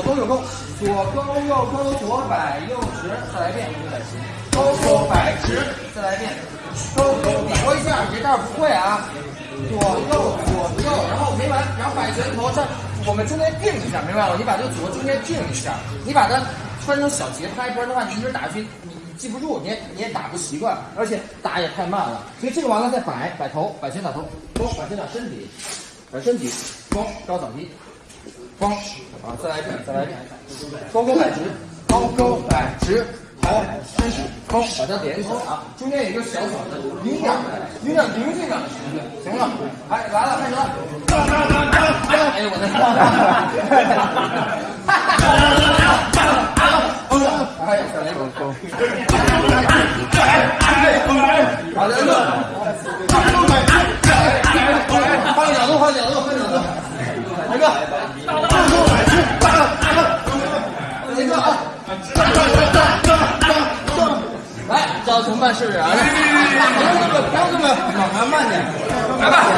勾右勾，左勾右勾，左摆右直，再来一遍右，勾勾摆直，再来一遍，勾勾比划一下，别这儿不会啊，左右左右，然后没完，然后摆拳头，这我们中间定一下，明白了？你把这个组合中间定一下，你把它分成小节拍，不然的话你一直打下去，你你记不住，你也你也打不习惯，而且打也太慢了。所以这个完了再摆摆头，摆拳打头，勾摆拳打身体，摆身体，勾高扫踢。光啊，再来一遍，再来一遍，勾勾摆直，勾勾摆直，头身体勾，把它连起来啊，中间有一个小小的零点零点零这个，行了，哎来了，开始了，哎呦我的天，哎呀，再来勾勾，好的，换个角度，换个角度，换个角度，来个。来，教同伴试试啊！不用这么，不用这么，慢慢慢点，来吧，